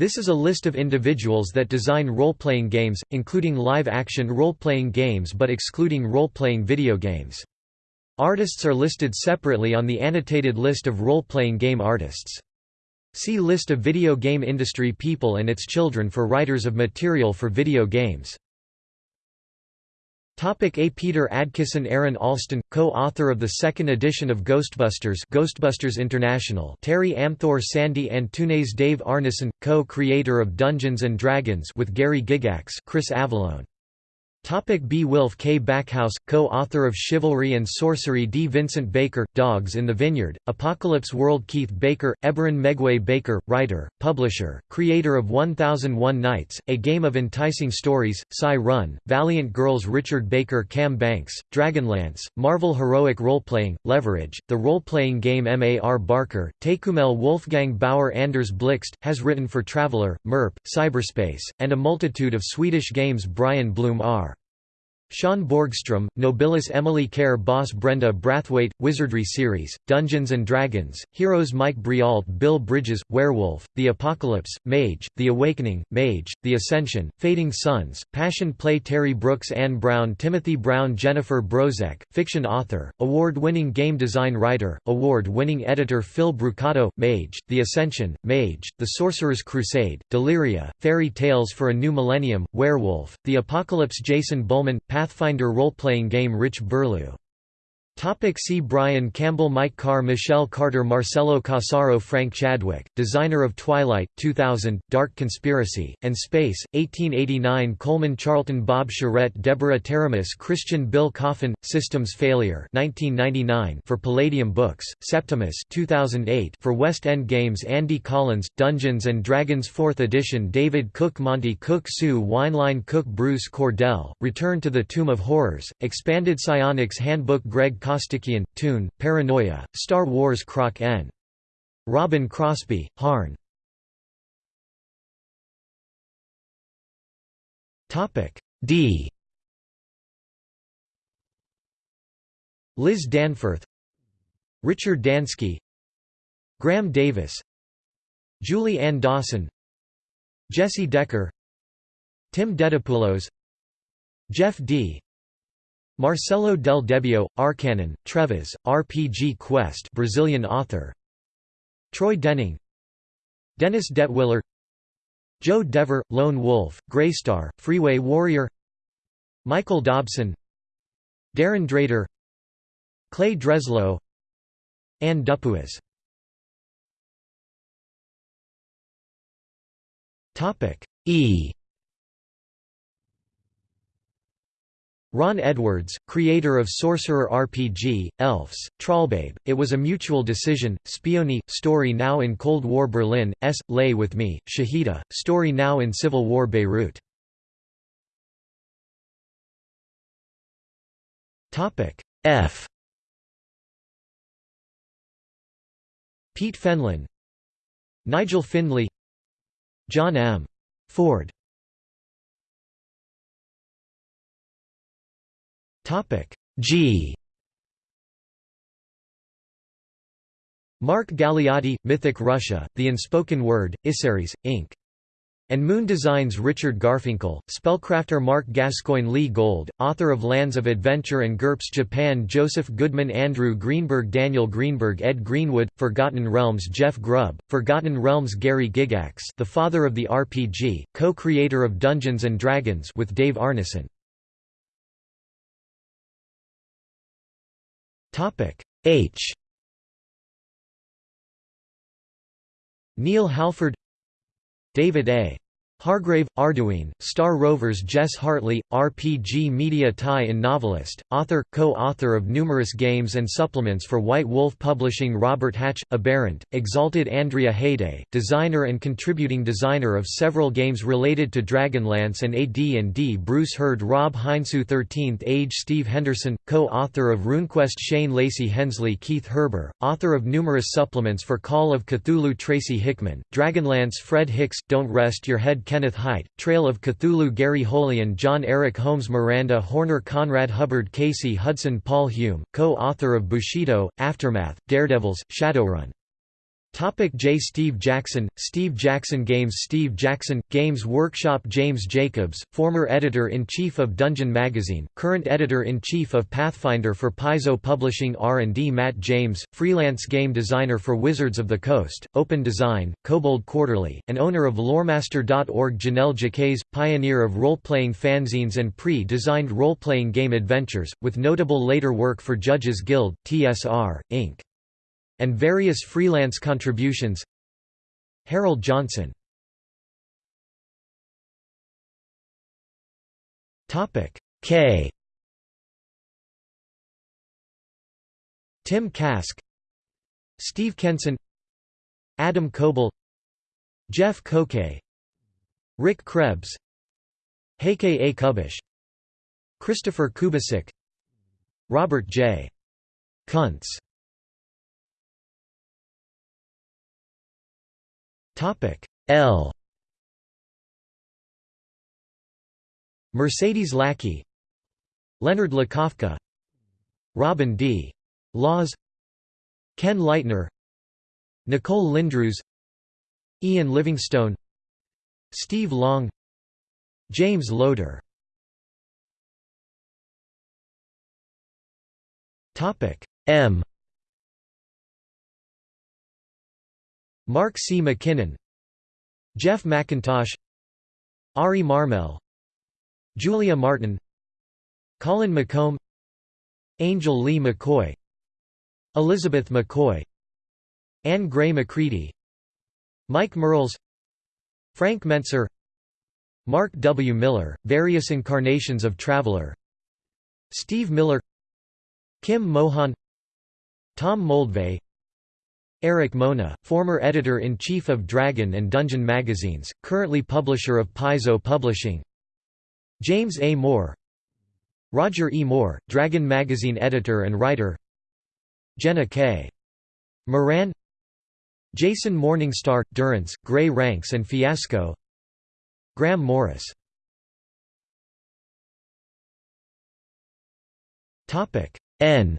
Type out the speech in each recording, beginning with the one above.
This is a list of individuals that design role-playing games, including live-action role-playing games but excluding role-playing video games. Artists are listed separately on the annotated list of role-playing game artists. See List of video game industry people and its children for writers of material for video games. Topic A. Peter Adkison Aaron Alston, co-author of the second edition of Ghostbusters Ghostbusters International Terry Amthor Sandy Antunes Dave Arneson, co-creator of Dungeons & Dragons with Gary Gygax Chris Avellone Topic B. Wilf K. Backhouse, co-author of Chivalry and Sorcery D. Vincent Baker, Dogs in the Vineyard, Apocalypse World Keith Baker, Eberron Meguey Baker, writer, publisher, creator of 1001 Nights, A Game of Enticing Stories, Psy Run, Valiant Girls Richard Baker Cam Banks, Dragonlance, Marvel Heroic Roleplaying, Leverage, the role-playing game M.A.R. Barker, Tékumel Wolfgang Bauer Anders Blixt, has written for Traveller, MERP, Cyberspace, and a multitude of Swedish games Brian Bloom R. Sean Borgstrom, Nobilis Emily Care Boss Brenda Brathwaite, Wizardry Series, Dungeons & Dragons, Heroes Mike Briault Bill Bridges, Werewolf, The Apocalypse, Mage, The Awakening, Mage, The Ascension, Fading Suns, Passion Play Terry Brooks Anne Brown Timothy Brown Jennifer Brozek, Fiction Author, Award-winning Game Design Writer, Award-winning Editor Phil Brucato, Mage, The Ascension, Mage, The Sorcerer's Crusade, Deliria, Fairy Tales for a New Millennium, Werewolf, The Apocalypse Jason Bulmahn, Pathfinder role-playing game Rich Burlew Topic see Brian Campbell Mike Carr Michelle Carter Marcelo Cassaro Frank Chadwick, designer of Twilight, 2000, Dark Conspiracy, and Space, 1889 Coleman Charlton Bob Charette Deborah Teramis Christian Bill Coffin, Systems Failure 1999 for Palladium Books, Septimus 2008 for West End Games Andy Collins, Dungeons & Dragons 4th edition David Cook Monte Cook Sue Weinlein Cook Bruce Cordell, Return to the Tomb of Horrors, Expanded Psionics Handbook Greg Costikyan, Toon, Paranoia, Star Wars Croc N. Robin Crosby, Harn. D Liz Danforth Richard Dansky Graham Davis Julie Ann Dawson Jesse Decker Tim Dedopulos Jeff D. Marcelo del Debbio, Arkanun, Trevas, RPG Quest Brazilian author. Troy Denning. Dennis Detwiller. Joe Dever, Lone Wolf, Greystar, Freeway Warrior. Michael Dobson. Darrin Drader. Clay Dreslow. Anne Dupuis. E Ron Edwards, creator of Sorcerer RPG, Elves, Trollbabe, It Was a Mutual Decision, Spione, Story Now in Cold War Berlin, S. Lay With Me, Shahida, Story Now in Civil War Beirut. F Pete Fenlon Nigel Findley John M. Ford G Mark Galeotti, Mythic Russia, The Unspoken Word, Issaries, Inc. And Moon Designs Richard Garfinkel, spellcrafter Mark Gascoigne Lee Gold, author of Lands of Adventure and GURPS Japan Joseph Goodman Andrew Greenberg Daniel Greenberg Ed Greenwood, Forgotten Realms Jeff Grubb, Forgotten Realms Gary Gygax the father of the RPG, co-creator of Dungeons & Dragons with Dave Arneson. Topic H Neil Halford David A. Hargrave, Arduin, Star Rovers Jess Hartley, RPG media tie-in novelist, author, co-author of numerous games and supplements for White Wolf Publishing Robert Hatch, Aberrant, Exalted Andria Hayday, designer and contributing designer of several games related to Dragonlance and AD&D Bruce Heard Rob Heinsoo 13th Age Steve Henderson, co-author of RuneQuest Shane Lacey Hensley Keith Herber, author of numerous supplements for Call of Cthulhu Tracy Hickman, Dragonlance Fred Hicks, Don't Rest Your Head Kenneth Hite, Trail of Cthulhu Gary Holian John Eric Holmes Miranda Horner Conrad Hubbard Casey Hudson Paul Hume, co-author of Bushido, Aftermath, Daredevils, Shadowrun Topic J. Steve Jackson, Steve Jackson Games Steve Jackson, Games Workshop James Jacobs, former editor-in-chief of Dungeon Magazine, current editor-in-chief of Pathfinder for Paizo Publishing R&D Matt James, freelance game designer for Wizards of the Coast, Open Design, Kobold Quarterly, and owner of Loremaster.org Janelle Jaquays, pioneer of role-playing fanzines and pre-designed role-playing game adventures, with notable later work for Judges Guild, TSR, Inc and various freelance contributions. Harold Johnson. K. Tim Kask. Steve Kenson. Adam Koebel Jeff Koke. Rick Krebs. Heike A. Kubasch. Christopher Kubasik. Robert J. Kuntz L. Mercedes Lackey Leonard Lakofka Robin D. Laws Ken Leitner Nicole Lindroos Ian Livingstone Steve Long James Lowder. M Mark C. MacKinnon Jeff McIntosh Ari Marmel Julia Martin Colin McComb Angel Leigh McCoy Elizabeth McCoy Anne Gray McCready Mike Mearls Frank Mentzer Mark W. Miller, various incarnations of Traveller Steve Miller Kim Mohan Tom Moldvay Erik Mona, former editor-in-chief of Dragon and Dungeon magazines, currently publisher of Paizo Publishing. James A. Moore. Roger E. Moore, Dragon magazine editor and writer. Jenna K. Moran. Jason Morningstar, Durance, Gray Ranks and Fiasco. Graham Morris. N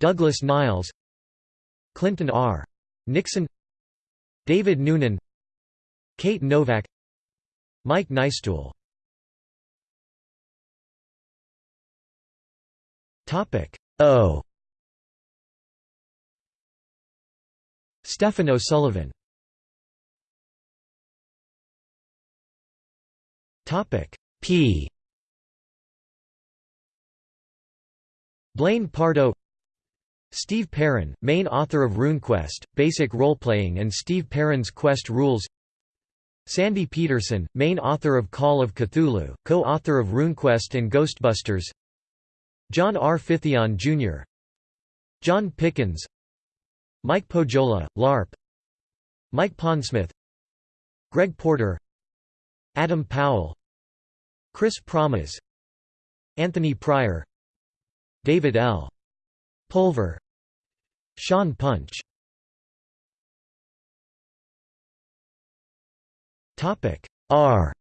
Douglas Niles Clinton R. Nixon David Noonan Kate Novak Mike Nystuen O. Stefan O'Sullivan. P. Blaine Pardoe Steve Perrin, main author of RuneQuest, Basic Role-Playing and Steve Perrin's Quest Rules. Sandy Petersen, main author of Call of Cthulhu, co-author of RuneQuest and Ghostbusters. John R. Phythyon, Jr. John Pickens. Mike Pohjola, LARP. Mike Pondsmith. Greg Porter. Adam Powell. Chris Pramas Anthony Pryor. David L. Pulver Sean Punch Topic R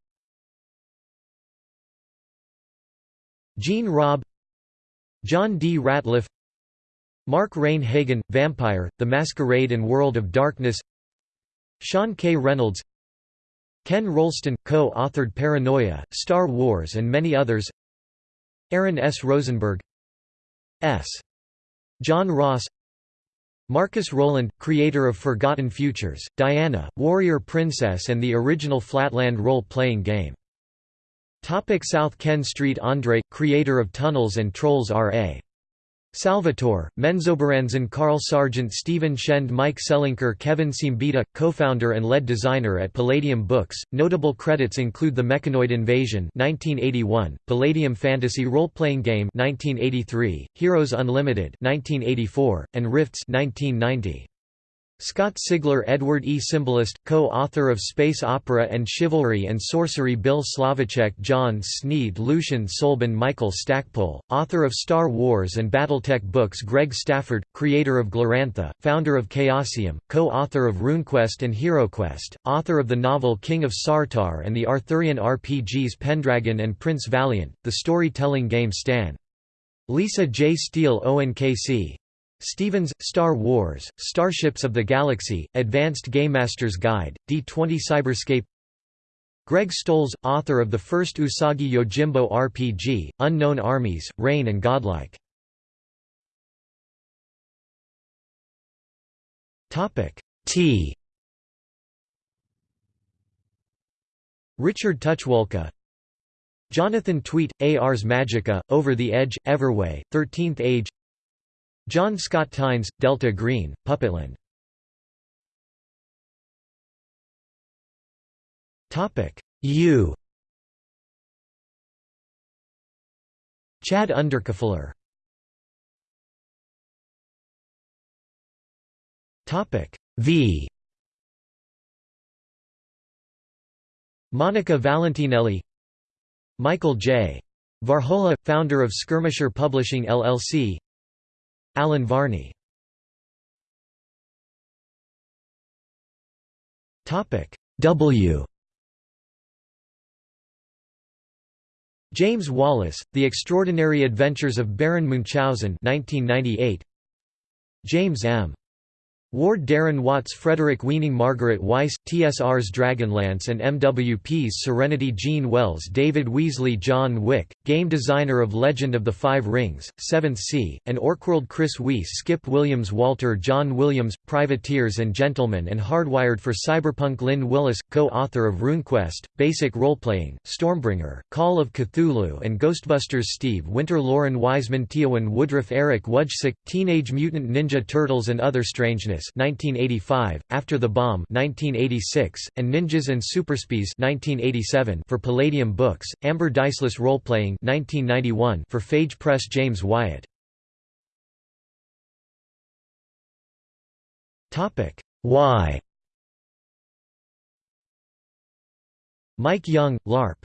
Gene Robb John D. Rateliff Mark Rein-Hagen, Vampire, The Masquerade and World of Darkness Sean K. Reynolds Ken Rolston, co-authored Paranoia, Star Wars and many others Aaron S. Rosenberg S. John Ross Marcus Rowland, creator of Forgotten Futures, Diana, Warrior Princess and the original Flatland role-playing game. Topic South Ken St. Andre, creator of Tunnels and Trolls R.A. Salvatore, Menzoberranzan Carl Sargent Stephen Shend Mike Selinker Kevin Siembieda, co-founder and lead designer at Palladium Books. Notable credits include The Mechanoid Invasion 1981, Palladium Fantasy role-playing game 1983, Heroes Unlimited 1984, and Rifts 1990. Scott Sigler Edward E. Simbalist, co-author of Space Opera and Chivalry and Sorcery Bill Slavicsek John Sneed Lucien Soulban Michael Stackpole, author of Star Wars and Battletech books Greg Stafford, creator of Glorantha, founder of Chaosium, co-author of RuneQuest and HeroQuest, author of the novel King of Sartar and the Arthurian RPGs Pendragon and Prince Valiant, the storytelling game Stan. Lisa J. Steele Owen K.C. Stevens, Star Wars, Starships of the Galaxy, Advanced Game Master's Guide, D20 Cyberscape. Greg Stolze, author of the first Usagi Yojimbo RPG, Unknown Armies, Reign and Godlike. T. Richard Tucholka Jonathan Tweet, Ars Magica, Over the Edge, Everway, Thirteenth Age John Scott Tynes, Delta Green, Puppetland. U. Chad Underkoffler V. Monica Valentinelli. Michael J. Varhola, founder of Skirmisher Publishing LLC Alan Varney W James Wallace, The Extraordinary Adventures of Baron Munchausen 1998. James M. Ward Darren Watts Frederick Weaning Margaret Weis, TSR's Dragonlance and MWP's Serenity Gene Wells David Wesely John Wick, game designer of Legend of the Five Rings, Seventh Sea, and Orkworld Chris Weiss Skip Williams Walter John Williams, Privateers and Gentlemen and Hardwired for Cyberpunk Lynn Willis, co-author of RuneQuest, Basic Roleplaying, Stormbringer, Call of Cthulhu and Ghostbusters Steve Winter Lauren Wiseman Teeuwynn Woodruff Eric Wujcik, Teenage Mutant Ninja Turtles and Other Strangeness 1985, After the Bomb 1986, and Ninjas and Superspies 1987 for Palladium Books, Amber Diceless Roleplaying 1991 for Phage Press James Wyatt. Y Mike Young, LARP